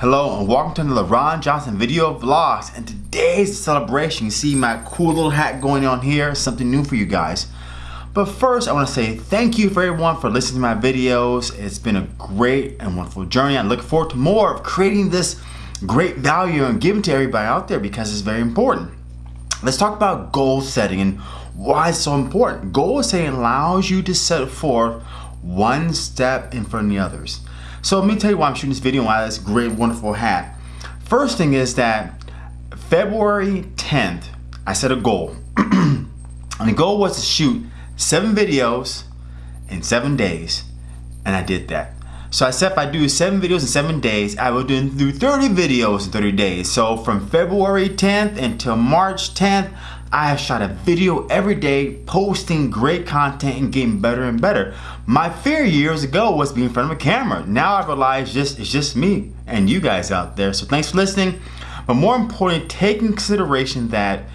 Hello and welcome to the LeRon Johnson video vlogs and today's the celebration. You see my cool little hat going on here, something new for you guys. But first I want to say thank you for everyone for listening to my videos. It's been a great and wonderful journey. I look forward to more of creating this great value and giving to everybody out there because it's very important. Let's talk about goal setting and why it's so important. Goal setting allows you to set forth one step in front of the others. So let me tell you why I'm shooting this video and why this great, wonderful hat. First thing is that February 10th, I set a goal. and the goal was to shoot seven videos in seven days. And I did that. So I said if I do seven videos in seven days, I will do 30 videos in 30 days. So from February 10th until March 10th, I have shot a video every day, posting great content and getting better and better. My fear years ago was being in front of a camera. Now I realize just it's just me and you guys out there. So thanks for listening. But more important, take in consideration that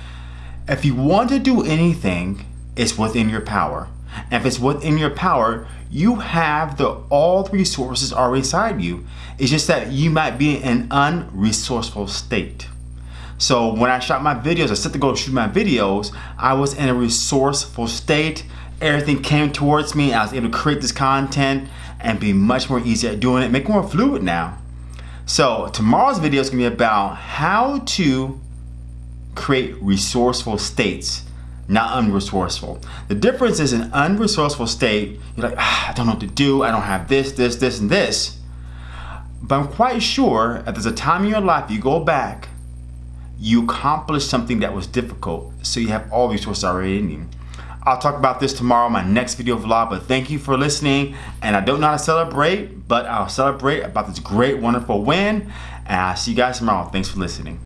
if you want to do anything, it's within your power. And if it's within your power, you have the all the resources already inside you. It's just that you might be in an unresourceful state. So when I shot my videos, I set to go shoot my videos, I was in a resourceful state. Everything came towards me. I was able to create this content and be much more easy at doing it, make it more fluid now. So tomorrow's video is gonna be about how to create resourceful states, not unresourceful. The difference is an unresourceful state, you're like, ah, I don't know what to do, I don't have this, this, this, and this. But I'm quite sure that there's a time in your life you go back you accomplished something that was difficult. So you have all resources already in you. I'll talk about this tomorrow my next video vlog, but thank you for listening. And I don't know how to celebrate, but I'll celebrate about this great, wonderful win. And I'll see you guys tomorrow. Thanks for listening.